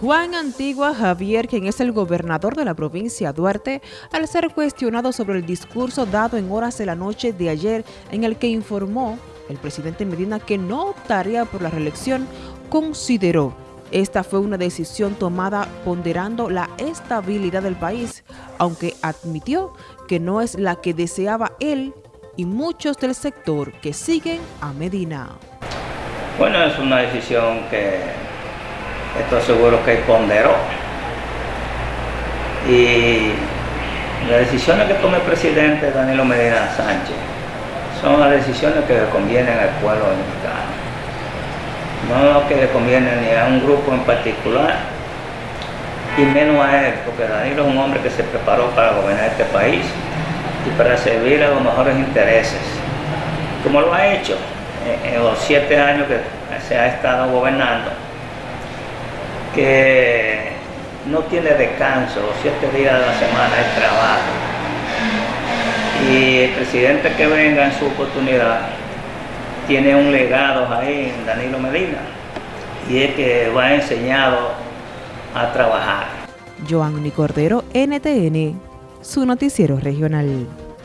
Juan Antigua Javier, quien es el gobernador de la provincia Duarte, al ser cuestionado sobre el discurso dado en horas de la noche de ayer en el que informó el presidente Medina que no optaría por la reelección, consideró esta fue una decisión tomada ponderando la estabilidad del país, aunque admitió que no es la que deseaba él y muchos del sector que siguen a Medina. Bueno, es una decisión que estoy seguro que ponderó. Y las decisiones que tome el presidente Danilo Medina Sánchez son las decisiones que le convienen al pueblo dominicano. No que le conviene ni a un grupo en particular, y menos a él, porque Danilo es un hombre que se preparó para gobernar este país y para servir a los mejores intereses, como lo ha hecho en los siete años que se ha estado gobernando que no tiene descanso, siete días de la semana es trabajo. Y el presidente que venga en su oportunidad tiene un legado ahí en Danilo Medina y es que va enseñado a trabajar. Joanny Cordero, NTN, su noticiero regional.